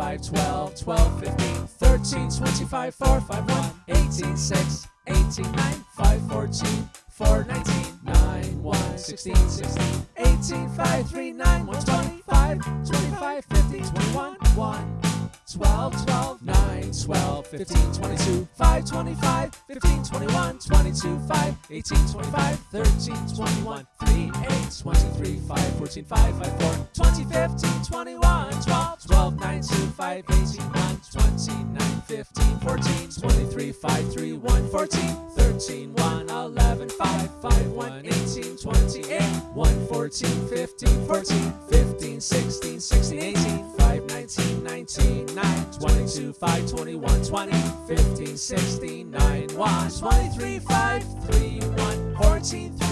5, 12, 12, 15, 13, 25, 4, 5, 1, 18, 6, 18, 9, 5, 14, 4, 19, 9, 1, 16, 16, 18, 5, 3, 9, 1, 25, 25, 15, 21, 1, 12, 12, 9, 12, 15, 22, 5, 25, 15, 21, 22, 5, 18, 25, 13, 21, 3, 8, 23, 5, 14, 5, 5, 4, 20, 15, 21, 12, 12, 9, 2, 5, 18, 1, 29, 15, 14, 23, 5, 3, 1, 14, 13, 1, 11, 5, 5, 1, 18, 28, 1, 14, 15, 14, 15, 16, 16, 18, 5, 19, 19, 9, 22, 5, 21, 20, 15, 16, 9, 1, 23, 5, 3, 1, 14, 3,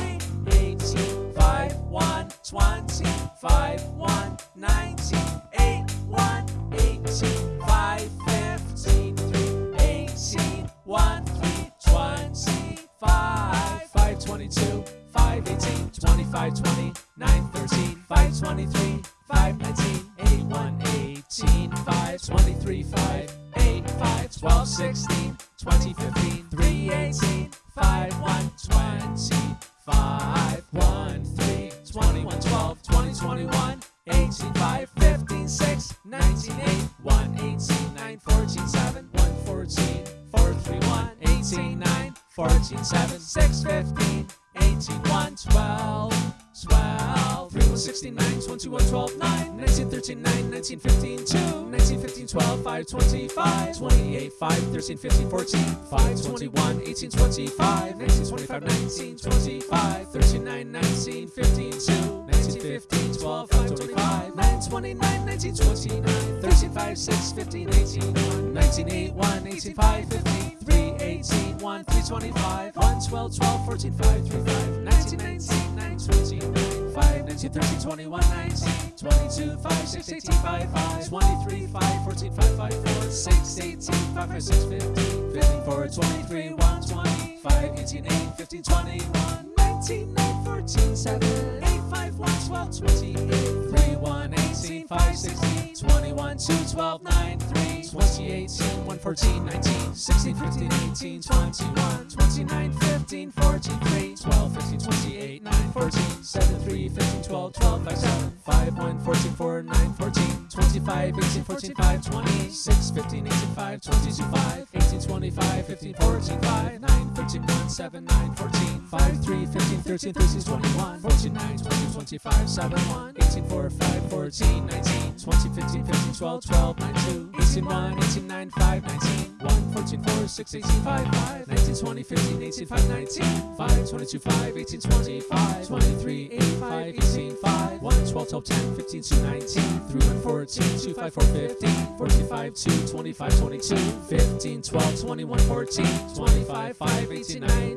22, 5, 18, 25, 20, 9, 13, 5, 23, 5, 19, 8, 1, 18, 5, 23, 5, 8, 5, 12, 16, 20, 15, 3, 18, 5, 1, 20, 5, 1, 3, 21, 12, 20, 21, 18, 5, 15, 6, 19, 8, 1, 18, 9, 14, 7, 1, 14, 4, 3, 1, 18, 9, 14, 7, 6, 15, 18, 1, 12, 12, 3, 1, 16, 9, 21, 12, 9, 19, 13, 9, 19, 15, 2, 19, 15, 12, 5, 25, 28, 5, 13, 15, 14, 5, 21, 18, 25, 19, 25, 19, 25, 13, 9, 19, 15, 2, 19, 15, 12, 5, 25, 9, 29, 19, 29, 13, 5, 6, 15, 18, 1, 19, 8, 1, 18, 5, 15, 3, 18, 1, 3, 25, 1, 12, 12, 14, 5, 3, 5, 19, 19, 9, 29, 5, 19, 13, 21, 19, 22, 5, 6, 18, 5, 5, 23, 5, 14, 5, 5, 4, 6, 18, 5, 5, 6, 15, 15, 4, 23, 1, 20, 5, 18, 8, 15, 21, 19, 9, 14, 7, 8, 5, 1, 12, 28, 3, 1, 18, 5, 16, 21, 2, 12, 9, 3, 20, 18, 1, 14, 19, 16, 15, 18, 21, 29, 15, 14, 3, 12, 15, 28, 9, 14, 7, 3, 15, 12, 12, 5, 7, 5, 1, 14, 4, 9, 14, 25, 18, 14, 5, 20, 6, 15, 18, 5, 22, 5, 18, 25, 15, 14, 5, 9, 13, 1, 7, 9, 14, 5, 3, 15, 13, 13, 21, 14, 9, 20, 25, 7, 1, 18, 4, 5, 14, 19, 20, 15, 15, 12, 12, 9, 2, 18, 1, 18, 9, 5, 19, 1, 14, 4, 6, 18, 5, 5, 19, 20, 15, 18, 5, 19, 5, 22, 5, 18, 25, 23, 8, 5, 18, 5, 1, 12, 12, 10, 15, 2, 19, 3, 1, 14, 2, 5, 4, 15, 14, 5, 2, 25, 22, 15, 12, 21, 14, 25, 5, 18, 19,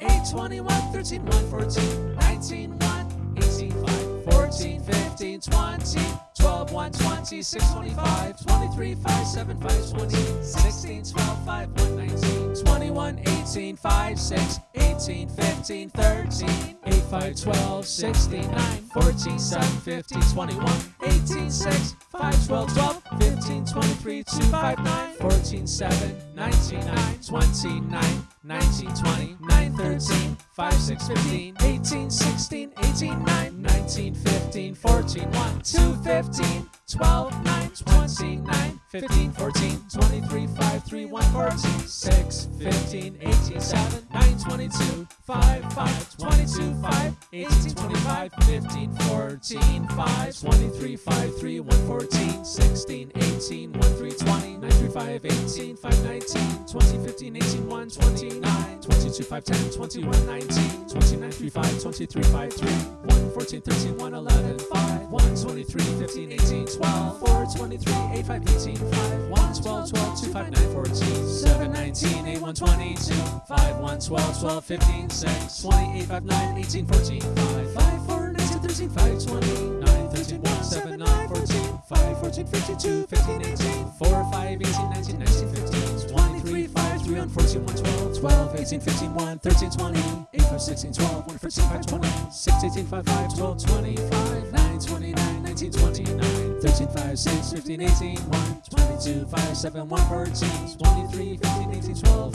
8, 21, 13, 1, 14, 19, 1, 18, 5, 14, 15, 20, 12, 1, 26, 25, 23, 5, 7, 5, 20, 16, 12, 5, 1, 19, 21, 18, 5, 6, 18, 15, 13, 8, 5, 12, 16, 9, 14, 7, 15, 21, 18, 6, 5, 12, 12, 15, 23, 2, 5, 9, 14, 7, 19, 9, 20, 9, 19, 20, 9, 13, 5, 6, 15, 18, 16, 18, 15, 12, 9, 29, 15, 14, 23, 5, 3, 1, 14, 6, 15, 18, 7, 9, 22, 5, 5, 22, 5, 18, 25, 15, 14, 5, 23, 5, 3, 1, 14, 16, 18, 1, 3, 20, 9, 3, 5, 18, 5, 19, 20, 15, 18, 1, 29, 22, 5, 10, 21, 19, 29, 3, 5, 23, 5, 3, 1, 14, 13, 1, 11, 5, 1, 23, 15, 18, 12, 4, 23, 8, 5, 18, 5, 1, 12, 12, 2, 5, 9, 14, 7, 19, 8, 1, 22, 5, 1, 12, 12, 15, 6, 20, 8, 5, 9, 18, 14, 5, 5, 4, 19, 13, 5, 20, 9, 13, 1, 7, 9, 14, 5, 14, 52, 15, 18, 4, 5, 18, 19, 19, 15, 23, 5, 3, 1, 14, 1, 12, 12, 18, 15, 1, 13, 20, 8, 5, 16, 12, 1, 14, 5, 20, 6, 18, 5, 5, 12, 25, 9, 29, 19, 29, 13, 5, 6, 15, 18, 1, 22, 5, 7, 1, 14, 23, 15, 18, 12,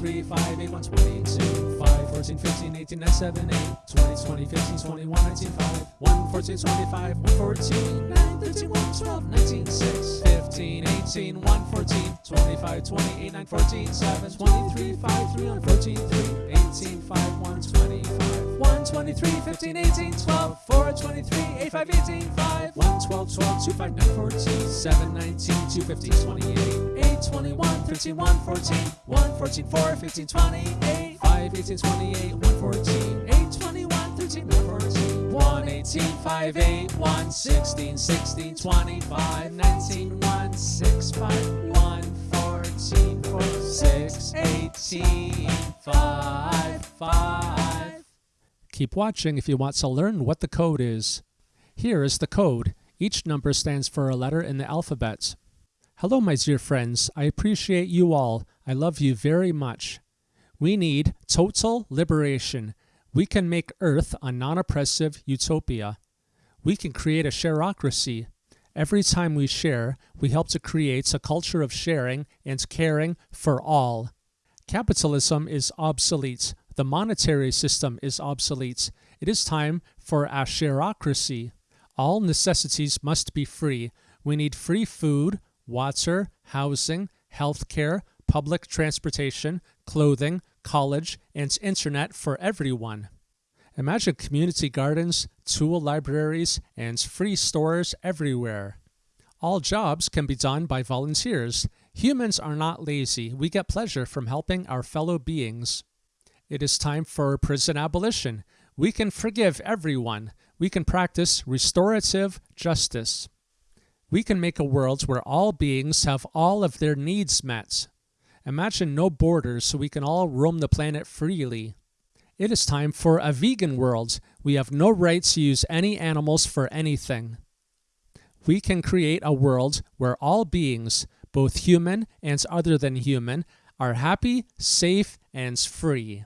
4, 23, 5, 8, 1, 22, 5, 14, 15, 18, 9, 7, 8, 20, 20, 15, 21, 19, 5, 1, 14, 25, 1, 14, 9, 13, 1, 12, 19, 6, 15, 18, 1, 14, 25, 28, 9, 14, 7, 23, 5, 3, 1, 14, 3, 18, 5, 1, 25, 1, 23, 15, 18, 12, 4, 23, 8, 5, 18, 5, 1, 12, 12, 2, 5, 9, 14, 7, 19, 2, 15, 28, 8, 21, 13, 1, 14, 1, 14, 4, 15, 28, 5, 18, 28, 1, 14, 8, 21, 13, 9, 14, 1, 18, 5, 8, 1, 16, 16, 25, 19, 1, 6, 5, 1, 14, 4, 6, 18, 5, 5. Keep watching if you want to learn what the code is. Here is the code. Each number stands for a letter in the alphabet. Hello, my dear friends. I appreciate you all. I love you very much. We need total liberation. We can make Earth a non oppressive utopia. We can create a shareocracy. Every time we share, we help to create a culture of sharing and caring for all. Capitalism is obsolete. The monetary system is obsolete. It is time for a shareocracy. All necessities must be free. We need free food, water, housing, healthcare, public transportation, clothing, college, and internet for everyone. Imagine community gardens, tool libraries, and free stores everywhere. All jobs can be done by volunteers. Humans are not lazy. We get pleasure from helping our fellow beings. It is time for prison abolition. We can forgive everyone. We can practice restorative justice. We can make a world where all beings have all of their needs met. Imagine no borders so we can all roam the planet freely. It is time for a vegan world. We have no right to use any animals for anything. We can create a world where all beings, both human and other than human, are happy, safe, and free.